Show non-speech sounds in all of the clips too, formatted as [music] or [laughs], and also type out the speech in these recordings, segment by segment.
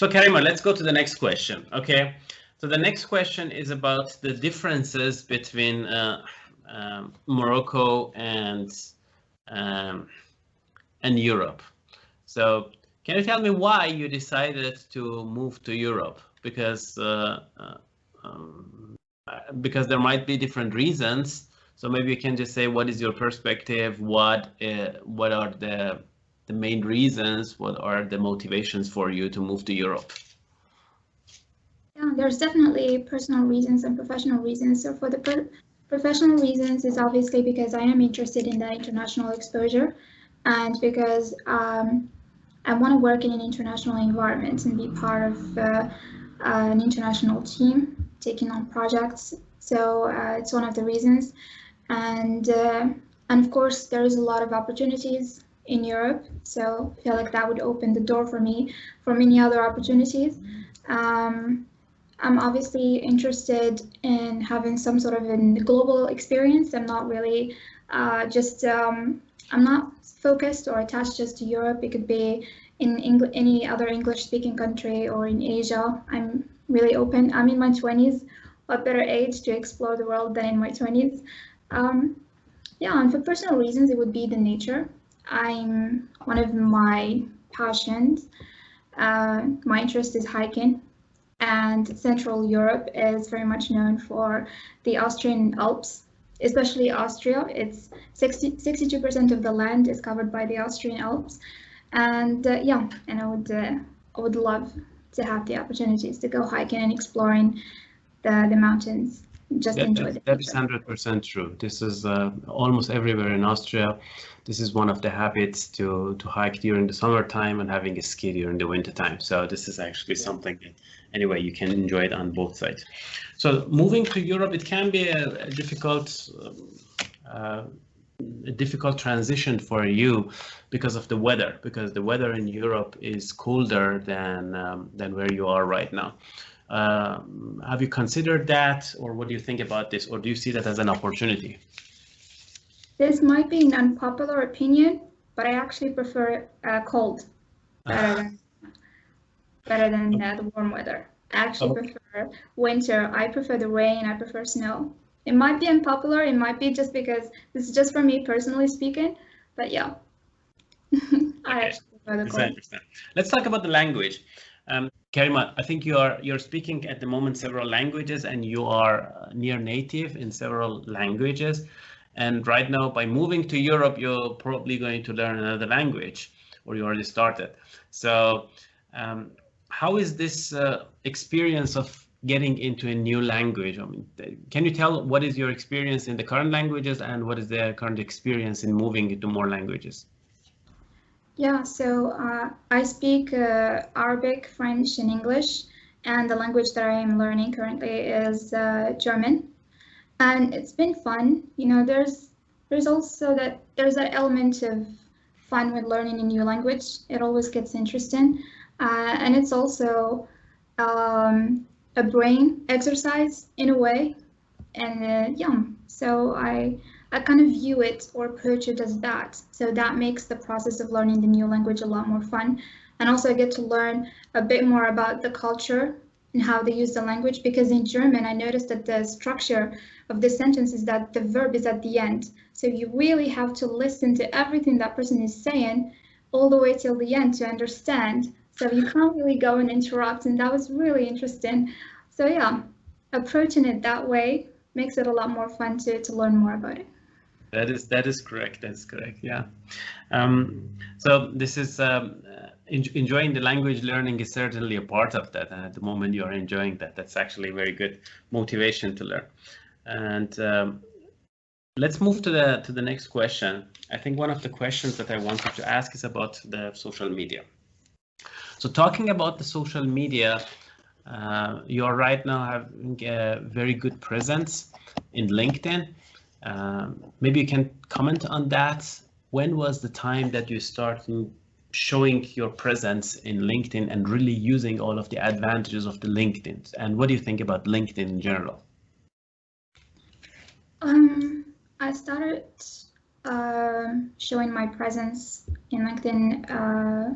So Karima, let's go to the next question. Okay, so the next question is about the differences between uh, um, Morocco and um, and Europe. So can you tell me why you decided to move to Europe? Because uh, uh, um, because there might be different reasons. So maybe you can just say what is your perspective? What uh, what are the the main reasons? What are the motivations for you to move to Europe? Yeah, there's definitely personal reasons and professional reasons. So for the professional reasons is obviously because I am interested in the international exposure and because um, I want to work in an international environment and be part of uh, an international team taking on projects. So uh, it's one of the reasons. And, uh, and of course, there is a lot of opportunities in Europe. So I feel like that would open the door for me for many other opportunities. Um, I'm obviously interested in having some sort of a global experience. I'm not really uh, just, um, I'm not focused or attached just to Europe. It could be in Eng any other English speaking country or in Asia. I'm really open. I'm in my 20s, what better age to explore the world than in my 20s. Um, yeah, and for personal reasons, it would be the nature. I'm one of my passions. Uh, my interest is hiking and Central Europe is very much known for the Austrian Alps, especially Austria. It's 62% of the land is covered by the Austrian Alps. And uh, yeah, and I would, uh, I would love to have the opportunities to go hiking and exploring the, the mountains. Just that, enjoy that, that is 100% true. This is uh, almost everywhere in Austria. This is one of the habits to, to hike during the summertime and having a ski during the wintertime. So this is actually something that, anyway, you can enjoy it on both sides. So moving to Europe, it can be a, a difficult um, uh, a difficult transition for you because of the weather, because the weather in Europe is colder than um, than where you are right now. Uh, have you considered that, or what do you think about this, or do you see that as an opportunity? This might be an unpopular opinion, but I actually prefer uh, cold better than better than uh, the warm weather. I actually okay. prefer winter. I prefer the rain. I prefer snow. It might be unpopular. It might be just because this is just for me personally speaking, but yeah. [laughs] I understand. Let's talk about the language. Um, Karima, I think you are you're speaking at the moment several languages and you are uh, near native in several languages. And right now, by moving to Europe, you're probably going to learn another language, or you already started. So, um, how is this uh, experience of getting into a new language? I mean, can you tell what is your experience in the current languages and what is the current experience in moving into more languages? Yeah, so uh, I speak uh, Arabic, French, and English, and the language that I am learning currently is uh, German. And it's been fun. You know, there's there's also that there's that element of fun with learning a new language. It always gets interesting, uh, and it's also um, a brain exercise in a way. And uh, yeah, so I I kind of view it or approach it as that. So that makes the process of learning the new language a lot more fun. And also I get to learn a bit more about the culture and how they use the language because in German I noticed that the structure of the sentence is that the verb is at the end. So you really have to listen to everything that person is saying all the way till the end to understand. So you can't really go and interrupt and that was really interesting. So yeah, approaching it that way makes it a lot more fun to, to learn more about it. That is that is correct. That's correct. Yeah. Um, so this is um, enjoying the language learning is certainly a part of that. And at the moment you are enjoying that, that's actually very good motivation to learn. And um, let's move to the to the next question. I think one of the questions that I wanted to ask is about the social media. So talking about the social media, uh, you are right now having a very good presence in LinkedIn. Um, maybe you can comment on that. When was the time that you started showing your presence in LinkedIn and really using all of the advantages of the LinkedIn? And what do you think about LinkedIn in general? Um, I started uh, showing my presence in LinkedIn, uh,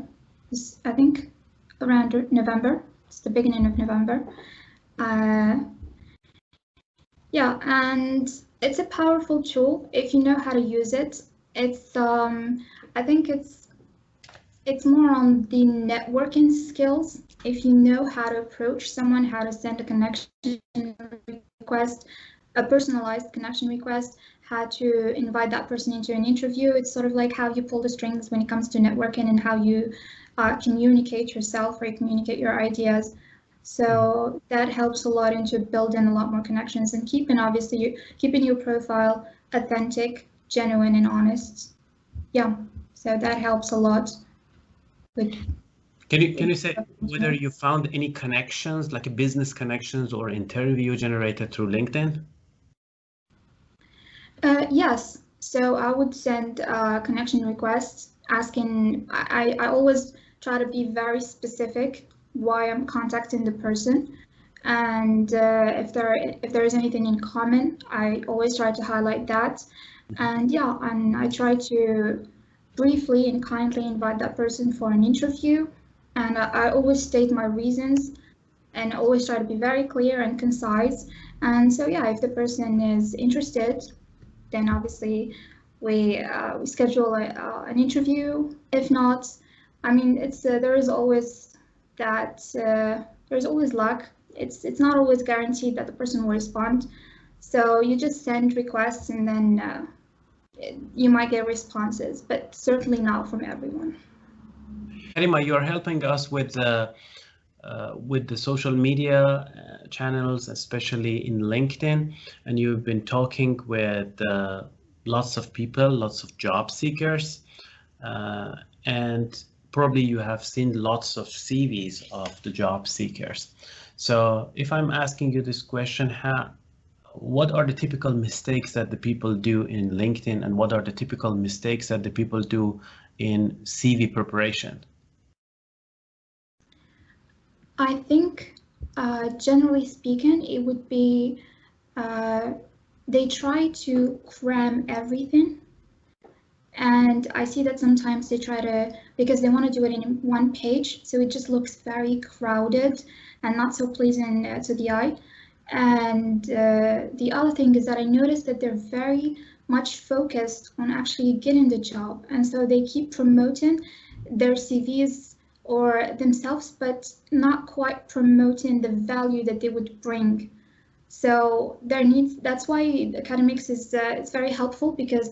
I think around November. It's the beginning of November. Uh, yeah, and it's a powerful tool if you know how to use it. It's um, I think it's it's more on the networking skills. If you know how to approach someone, how to send a connection request, a personalized connection request, how to invite that person into an interview. It's sort of like how you pull the strings when it comes to networking and how you uh, communicate yourself or communicate your ideas. So that helps a lot into building a lot more connections and keeping obviously you, keeping your profile authentic, genuine and honest. Yeah, so that helps a lot. With can you can you say whether you found any connections like a business connections or interview generated through LinkedIn? Uh, yes. So I would send uh, connection requests asking. I I always try to be very specific why I'm contacting the person. And uh, if there if there is anything in common, I always try to highlight that. And yeah, and I try to briefly and kindly invite that person for an interview. And I, I always state my reasons and always try to be very clear and concise. And so yeah, if the person is interested, then obviously we, uh, we schedule a, uh, an interview. If not, I mean, it's uh, there is always that uh, there's always luck. It's it's not always guaranteed that the person will respond. So you just send requests and then uh, you might get responses, but certainly not from everyone. Karima, you're helping us with the uh, with the social media uh, channels, especially in LinkedIn, and you've been talking with uh, lots of people, lots of job seekers, uh, and probably you have seen lots of CVs of the job seekers. So if I'm asking you this question, how, what are the typical mistakes that the people do in LinkedIn and what are the typical mistakes that the people do in CV preparation? I think uh, generally speaking, it would be uh, they try to cram everything and I see that sometimes they try to, because they want to do it in one page, so it just looks very crowded and not so pleasing uh, to the eye. And uh, the other thing is that I noticed that they're very much focused on actually getting the job. And so they keep promoting their CVs or themselves, but not quite promoting the value that they would bring. So there needs, that's why academics is uh, it's very helpful because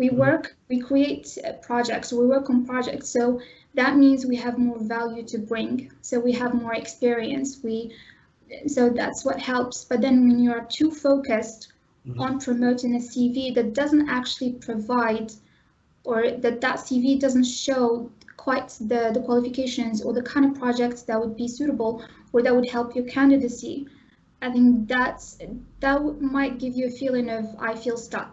we mm-hmm. work, we create uh, projects, we work on projects. So that means we have more value to bring. So we have more experience. We, so that's what helps. But then when you are too focused mm -hmm. on promoting a CV that doesn't actually provide or that that CV doesn't show quite the, the qualifications or the kind of projects that would be suitable or that would help your candidacy, I think that's that might give you a feeling of I feel stuck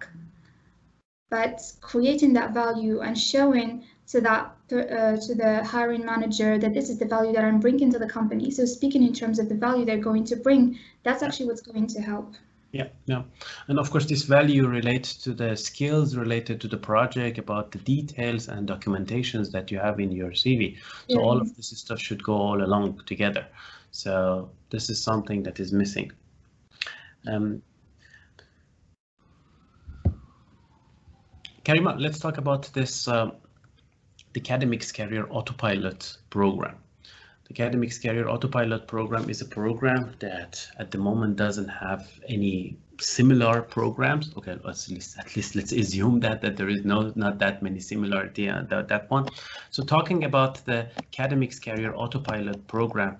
but creating that value and showing to that uh, to the hiring manager that this is the value that I'm bringing to the company. So speaking in terms of the value they're going to bring, that's actually what's going to help. Yeah, yeah. And of course, this value relates to the skills related to the project about the details and documentations that you have in your CV. So yeah. all of this stuff should go all along together. So this is something that is missing. Um, Karima, let's talk about this uh, the Academics Career Autopilot program. The Academics Career Autopilot program is a program that at the moment doesn't have any similar programs. Okay, at least at least let's assume that that there is no not that many similarity on that, that one. So talking about the Academics Career Autopilot program,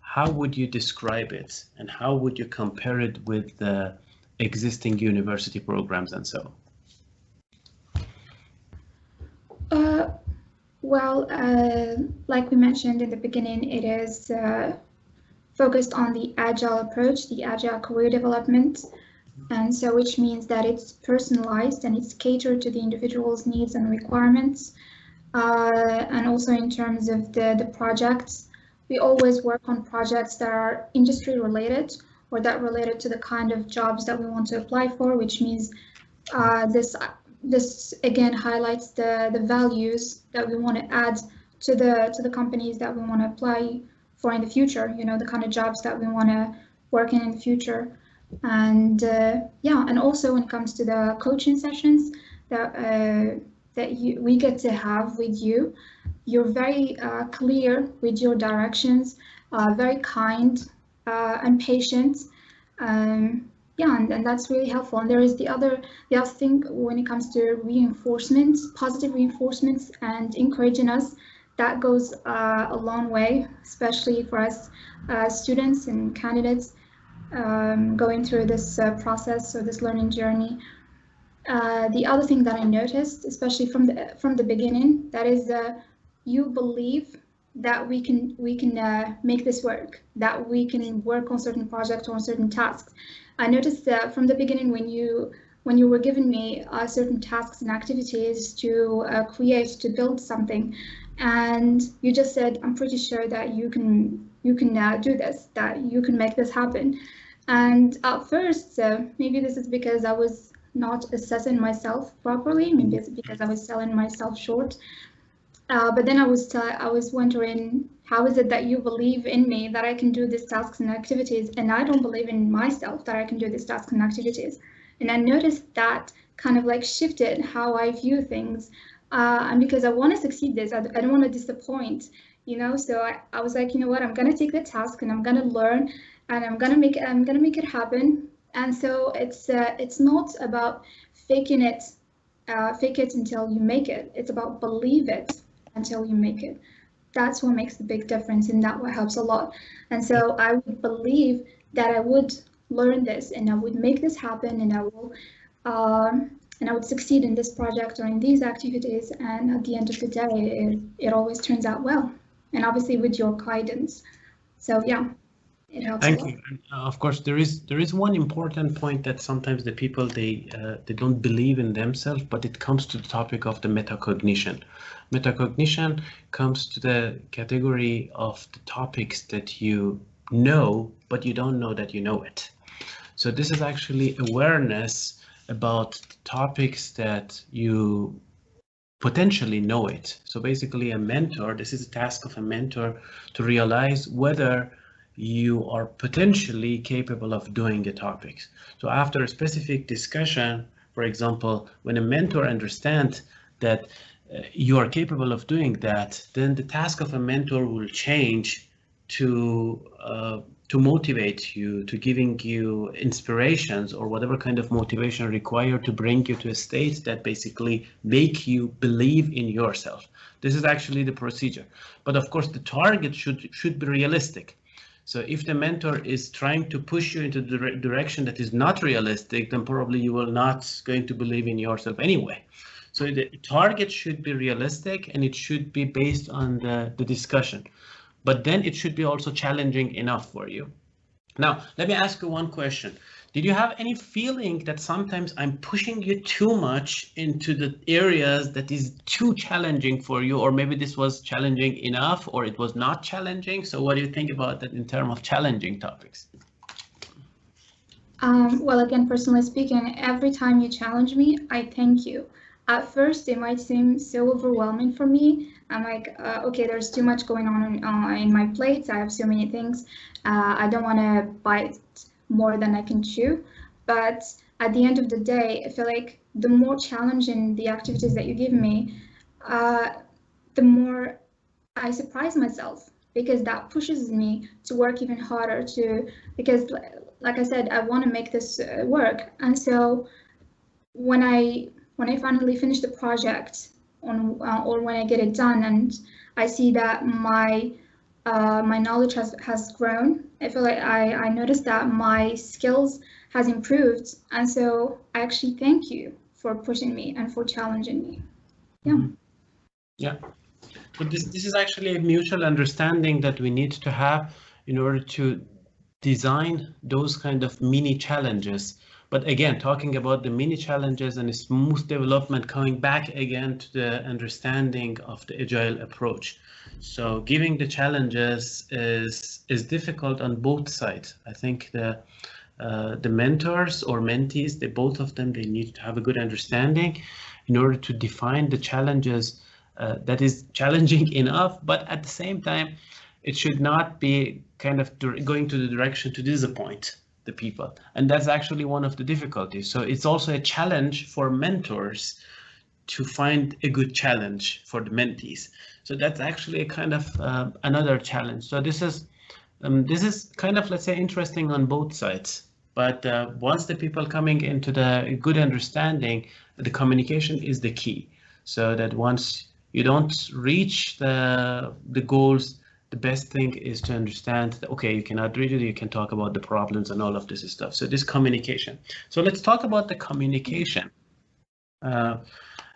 how would you describe it and how would you compare it with the existing university programs and so? Uh, well, uh, like we mentioned in the beginning, it is uh, focused on the agile approach, the agile career development. And so which means that it's personalized and it's catered to the individual's needs and requirements. Uh, and also in terms of the, the projects, we always work on projects that are industry related or that related to the kind of jobs that we want to apply for, which means uh, this this again highlights the, the values that we want to add to the to the companies that we want to apply for in the future. You know, the kind of jobs that we want to work in in the future. And uh, yeah, and also when it comes to the coaching sessions that uh, that you, we get to have with you, you're very uh, clear with your directions, uh, very kind uh, and patient. Um, yeah, and, and that's really helpful. And there is the other, the other thing when it comes to reinforcements, positive reinforcements and encouraging us, that goes uh, a long way, especially for us uh, students and candidates um, going through this uh, process or this learning journey. Uh, the other thing that I noticed, especially from the from the beginning, that is uh, you believe that we can we can uh, make this work, that we can work on certain projects or on certain tasks. I noticed that from the beginning when you when you were giving me uh, certain tasks and activities to uh, create to build something, and you just said, "I'm pretty sure that you can you can uh, do this, that you can make this happen." And at first, uh, maybe this is because I was not assessing myself properly. Maybe it's because I was selling myself short. Uh, but then I was I was wondering, how is it that you believe in me that I can do these tasks and activities, and I don't believe in myself that I can do these tasks and activities? And I noticed that kind of like shifted how I view things. Uh, and because I want to succeed this, I, I don't want to disappoint, you know. So I, I was like, you know what, I'm gonna take the task and I'm gonna learn, and I'm gonna make it. I'm gonna make it happen. And so it's uh, it's not about faking it, uh, fake it until you make it. It's about believe it until you make it. That's what makes the big difference and that what helps a lot. And so I would believe that I would learn this and I would make this happen and I will um, and I would succeed in this project or in these activities. And at the end of the day, it, it always turns out well. And obviously with your guidance. So yeah, it helps. Thank you. And, uh, of course, there is there is one important point that sometimes the people they uh, they don't believe in themselves, but it comes to the topic of the metacognition. Metacognition comes to the category of the topics that you know, but you don't know that you know it. So this is actually awareness about topics that you potentially know it. So basically a mentor, this is a task of a mentor to realize whether you are potentially capable of doing the topics. So after a specific discussion, for example, when a mentor understands that uh, you are capable of doing that, then the task of a mentor will change to uh, to motivate you, to giving you inspirations or whatever kind of motivation required to bring you to a state that basically make you believe in yourself. This is actually the procedure. But of course, the target should should be realistic. So if the mentor is trying to push you into the direction that is not realistic, then probably you will not going to believe in yourself anyway. So the target should be realistic and it should be based on the, the discussion. But then it should be also challenging enough for you. Now, let me ask you one question. Did you have any feeling that sometimes I'm pushing you too much into the areas that is too challenging for you, or maybe this was challenging enough, or it was not challenging? So what do you think about that in terms of challenging topics? Um, well, again, personally speaking, every time you challenge me, I thank you. At first, it might seem so overwhelming for me. I'm like, uh, okay, there's too much going on in, uh, in my plate. I have so many things. Uh, I don't want to bite more than I can chew. But at the end of the day, I feel like the more challenging the activities that you give me, uh, the more I surprise myself because that pushes me to work even harder to because like I said, I want to make this uh, work. And so when I when I finally finish the project on uh, or when I get it done and I see that my uh, my knowledge has has grown. I feel like I I noticed that my skills has improved, and so I actually thank you for pushing me and for challenging me. Yeah. Mm-hmm. Yeah. But this this is actually a mutual understanding that we need to have in order to design those kind of mini challenges but again, talking about the mini challenges and smooth development, coming back again to the understanding of the agile approach. So giving the challenges is is difficult on both sides. I think the uh, the mentors or mentees, they both of them, they need to have a good understanding in order to define the challenges uh, that is challenging [laughs] enough, but at the same time, it should not be kind of going to the direction to disappoint the people. And that's actually one of the difficulties. So it's also a challenge for mentors to find a good challenge for the mentees. So that's actually a kind of uh, another challenge. So this is um, this is kind of let's say interesting on both sides. But uh, once the people coming into the good understanding, the communication is the key. So that once you don't reach the the goals, the best thing is to understand that okay, you cannot read it, you can talk about the problems and all of this stuff. So this communication. So let's talk about the communication. Uh,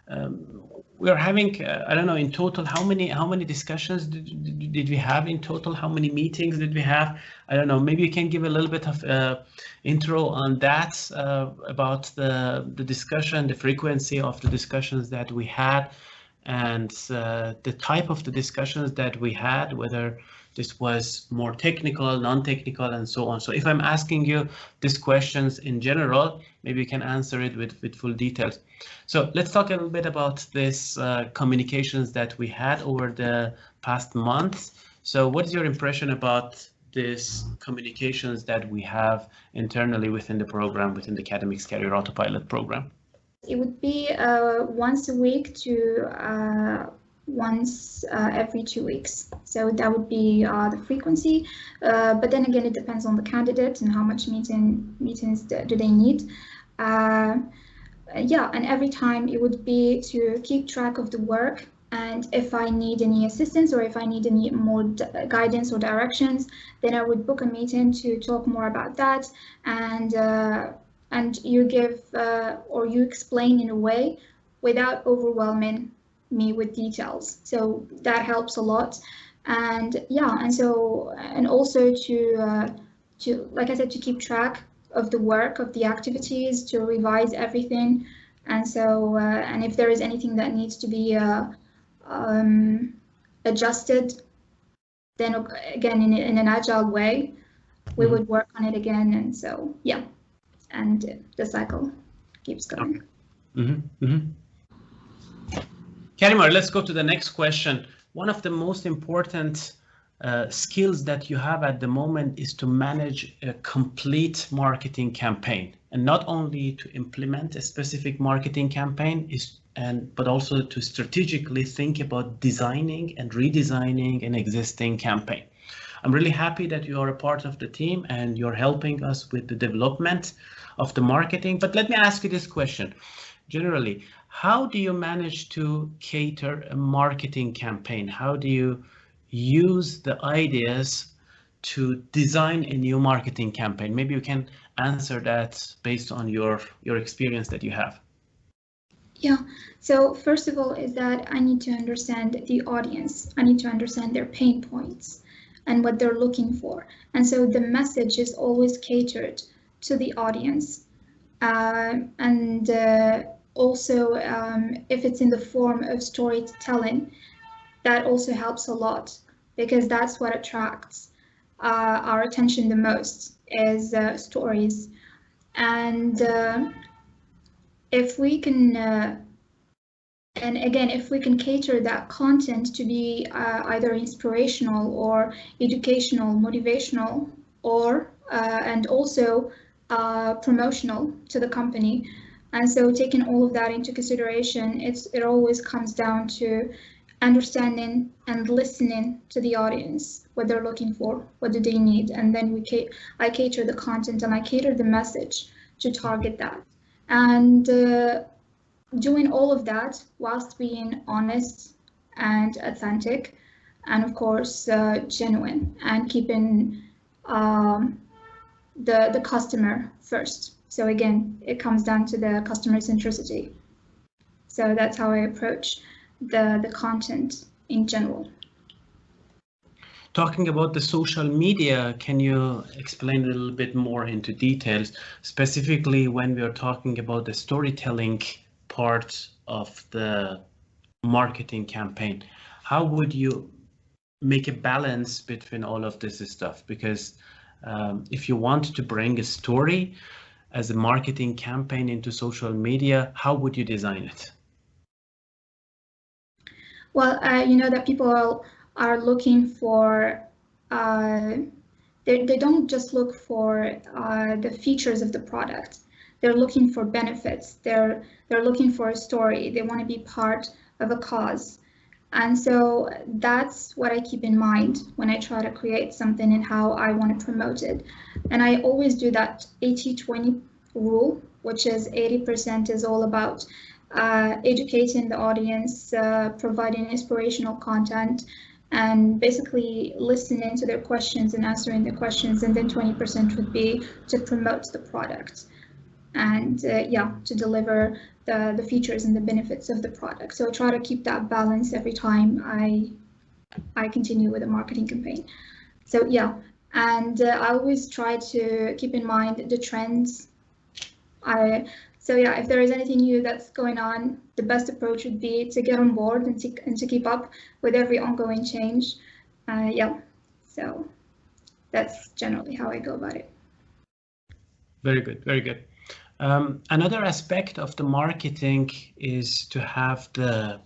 um, we're having uh, I don't know in total how many how many discussions did, did we have in total how many meetings did we have I don't know maybe you can give a little bit of uh, intro on that uh, about the the discussion the frequency of the discussions that we had and uh, the type of the discussions that we had whether this was more technical, non-technical, and so on. So if I'm asking you these questions in general, maybe you can answer it with, with full details. So let's talk a little bit about this uh, communications that we had over the past months. So what is your impression about this communications that we have internally within the program, within the Academics Career Autopilot program? It would be uh, once a week to uh, once uh, every two weeks. So that would be uh, the frequency. Uh, but then again, it depends on the candidate and how much meeting meetings do they need. Uh, yeah, and every time it would be to keep track of the work and if I need any assistance or if I need any more guidance or directions, then I would book a meeting to talk more about that. And and you give uh, or you explain in a way without overwhelming me with details. So that helps a lot. And yeah, and so and also to uh, to like I said to keep track of the work of the activities to revise everything. And so uh, and if there is anything that needs to be uh, um, adjusted, then again in in an agile way, we mm-hmm. would work on it again. And so yeah, and the cycle keeps going. Mm -hmm. Mm -hmm. Karima, let's go to the next question. One of the most important uh, skills that you have at the moment is to manage a complete marketing campaign and not only to implement a specific marketing campaign is and but also to strategically think about designing and redesigning an existing campaign. I'm really happy that you are a part of the team and you're helping us with the development of the marketing. But let me ask you this question. Generally, how do you manage to cater a marketing campaign? How do you use the ideas to design a new marketing campaign? Maybe you can answer that based on your, your experience that you have. Yeah, so first of all is that I need to understand the audience. I need to understand their pain points and what they're looking for. And so the message is always catered to the audience. Uh, and uh, also um, if it's in the form of storytelling, that also helps a lot because that's what attracts uh, our attention the most is uh, stories. And uh, if we can, uh, and again, if we can cater that content to be either inspirational or educational, motivational, or and also promotional to the company, and so taking all of that into consideration, it's it always comes down to understanding and listening to the audience, what they're looking for, what do they need, and then we I cater the content and I cater the message to target that. And uh, doing all of that whilst being honest and authentic, and of course uh, genuine, and keeping um, the the customer first. So again, it comes down to the customer centricity. So that's how I approach the, the content in general. Talking about the social media, can you explain a little bit more into details, specifically when we are talking about the storytelling part of the marketing campaign? How would you make a balance between all of this stuff? Because um, if you want to bring a story, as a marketing campaign into social media, how would you design it? Well, uh, you know that people are, looking for, uh, they, they don't just look for uh, the features of the product. They're looking for benefits. They're, they're looking for a story. They want to be part of a cause. And so that's what I keep in mind when I try to create something and how I want to promote it. And I always do that 80-20 rule, which is 80% is all about uh, educating the audience, uh, providing inspirational content, and basically listening to their questions and answering their questions. And then 20% would be to promote the product and uh, yeah, to deliver the, the features and the benefits of the product. So I try to keep that balance every time I I continue with a marketing campaign. So yeah, and uh, I always try to keep in mind the trends. I so yeah, if there is anything new that's going on, the best approach would be to get on board and to, and to keep up with every ongoing change. Uh, yeah, so that's generally how I go about it. Very good, very good. Um, another aspect of the marketing is to have the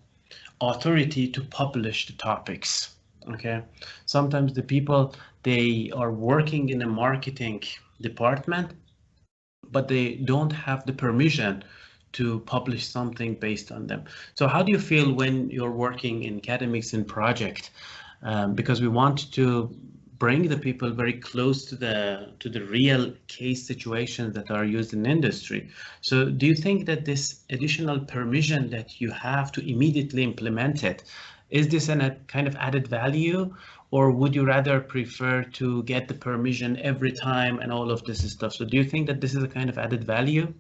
authority to publish the topics. Okay, sometimes the people they are working in a marketing department, but they don't have the permission to publish something based on them. So how do you feel when you're working in academics and project? Um, because we want to bring the people very close to the to the real case situations that are used in industry. So do you think that this additional permission that you have to immediately implement it, is this an, a kind of added value or would you rather prefer to get the permission every time and all of this stuff? So do you think that this is a kind of added value?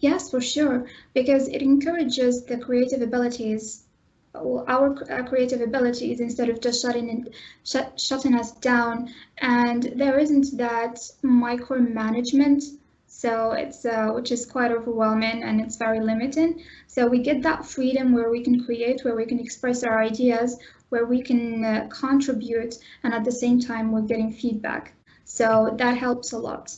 Yes, for sure, because it encourages the creative abilities our, creative abilities instead of just shutting in, shut, shutting us down. And there isn't that micromanagement. So it's uh, which is quite overwhelming and it's very limiting. So we get that freedom where we can create, where we can express our ideas, where we can uh, contribute, and at the same time we're getting feedback. So that helps a lot.